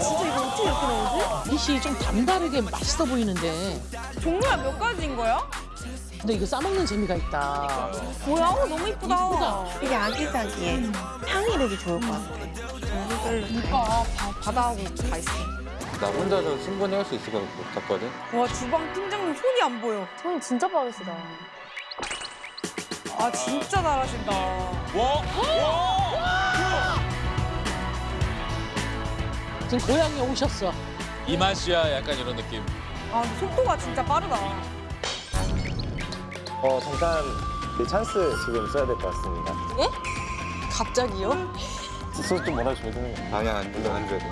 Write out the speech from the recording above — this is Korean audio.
진짜 이거 어떻게 이렇게 나오지? 이씨 좀 담다르게 맛있어 보이는데. 종류가 몇 가지인 거야? 근데 이거 싸먹는 재미가 있다. 뭐야? 어, 너무 이쁘다. 이쁘다. 되게 아기자기해. 향이 되게 좋을 것 같아. 종류별로. 그러니까 바, 바다하고 다 있어. 나 혼자서 충분히 할 수 있을 것 같거든. 와 주방 팀장님 손이 안 보여. 손 진짜 빠르시다. 아 진짜 잘하신다. 지금 고향에 오셨어. 이 맛이야 약간 이런 느낌. 아 속도가 진짜 빠르다. 어 잠깐 이 찬스 지금 써야 될 것 같습니다. 갑자기요? 소스 좀 몰아줘야 되는 거 방향 안, 안 줘야 돼.